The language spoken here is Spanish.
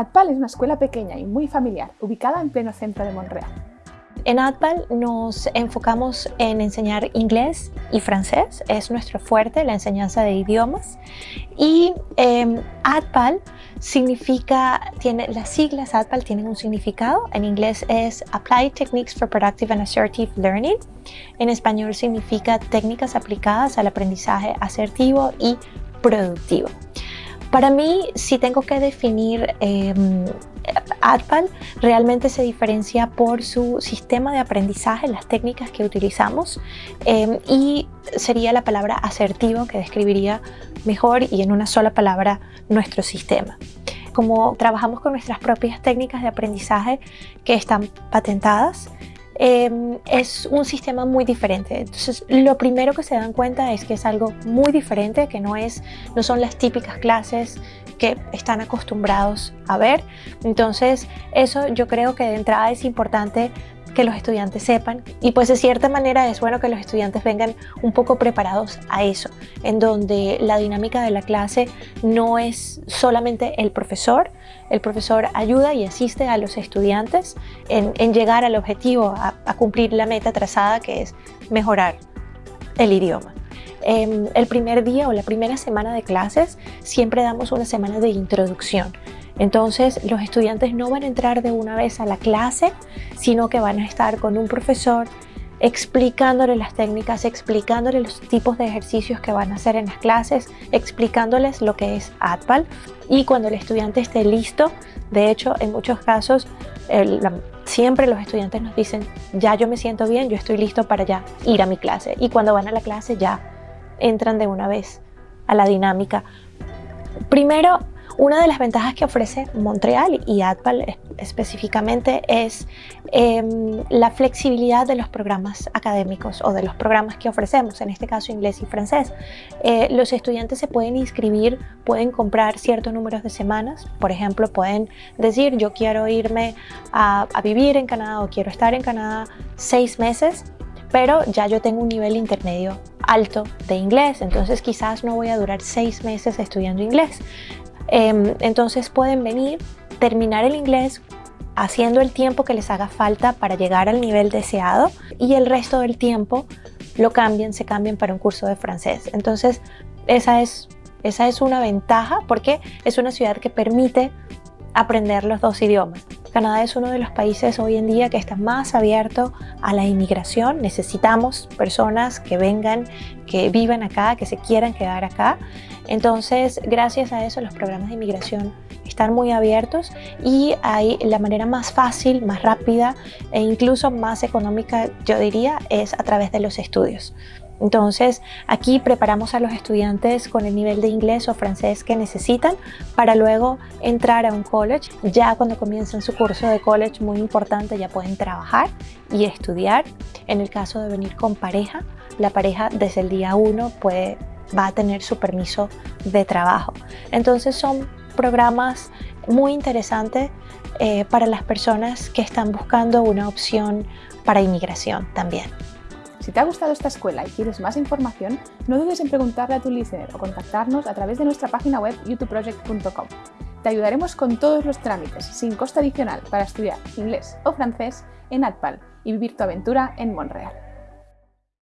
ADPAL es una escuela pequeña y muy familiar, ubicada en pleno centro de Montreal. En ADPAL nos enfocamos en enseñar inglés y francés, es nuestro fuerte, la enseñanza de idiomas. Y eh, ADPAL significa, tiene, las siglas ADPAL tienen un significado, en inglés es Applied Techniques for Productive and Assertive Learning, en español significa técnicas aplicadas al aprendizaje asertivo y productivo. Para mí, si tengo que definir eh, ADPAL, realmente se diferencia por su sistema de aprendizaje, las técnicas que utilizamos em, y sería la palabra asertivo que describiría mejor y en una sola palabra nuestro sistema. Como trabajamos con nuestras propias técnicas de aprendizaje que están patentadas, Em, es un sistema muy diferente. Entonces, lo primero que se dan cuenta es que es algo muy diferente, que no, es, no son las típicas clases que están acostumbrados a ver. Entonces, eso yo creo que de entrada es importante que los estudiantes sepan. Y pues de cierta manera es bueno que los estudiantes vengan un poco preparados a eso, en donde la dinámica de la clase no es solamente el profesor, el profesor ayuda y asiste a los estudiantes en, llegar al objetivo, a, cumplir la meta trazada que es mejorar el idioma. Em, el primer día o la primera semana de clases siempre damos una semana de introducción entonces los estudiantes no van a entrar de una vez a la clase, sino que van a estar con un profesor explicándole las técnicas, explicándole los tipos de ejercicios que van a hacer en las clases, explicándoles lo que es ADPAL y cuando el estudiante esté listo, de hecho en muchos casos siempre los estudiantes nos dicen ya yo me siento bien, yo estoy listo para ya ir a mi clase y cuando van a la clase ya entran de una vez a la dinámica. Primero una de las ventajas que ofrece Montreal y ADPAL específicamente es em, la flexibilidad de los programas académicos o de los programas que ofrecemos, en este caso inglés y francés. Eh, los estudiantes se pueden inscribir, pueden comprar ciertos números de semanas, por ejemplo, pueden decir yo quiero irme a, a vivir en Canadá o quiero estar en Canadá seis meses pero ya yo tengo un nivel intermedio alto de inglés, entonces quizás no voy a durar seis meses estudiando inglés. Em, entonces pueden venir, terminar el inglés haciendo el tiempo que les haga falta para llegar al nivel deseado y el resto del tiempo lo cambien, se cambien para un curso de francés. Entonces esa es, esa es una ventaja porque es una ciudad que permite aprender los dos idiomas. Canadá es uno de los países hoy en día que está más abierto a la inmigración. Necesitamos personas que vengan, que vivan acá, que se quieran quedar acá. Entonces, gracias a eso, los programas de inmigración están muy abiertos y hay la manera más fácil, más rápida e incluso más económica, yo diría, es a través de los estudios. Entonces, aquí preparamos a los estudiantes con el nivel de inglés o francés que necesitan para luego entrar a un college. Ya cuando comienzan su curso de college, muy importante, ya pueden trabajar y estudiar. En el caso de venir con pareja, la pareja desde el día 1 puede va a tener su permiso de trabajo. Entonces son programas muy interesantes eh, para las personas que están buscando una opción para inmigración también. Si te ha gustado esta escuela y quieres más información, no dudes en preguntarle a tu listener o contactarnos a través de nuestra página web youtubeproject.com. Te ayudaremos con todos los trámites, sin coste adicional, para estudiar inglés o francés en ADPAL y vivir tu aventura en Montreal.